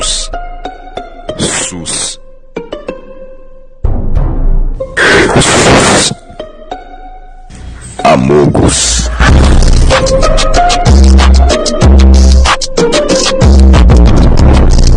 SUS. SUS. SUS. Amogus.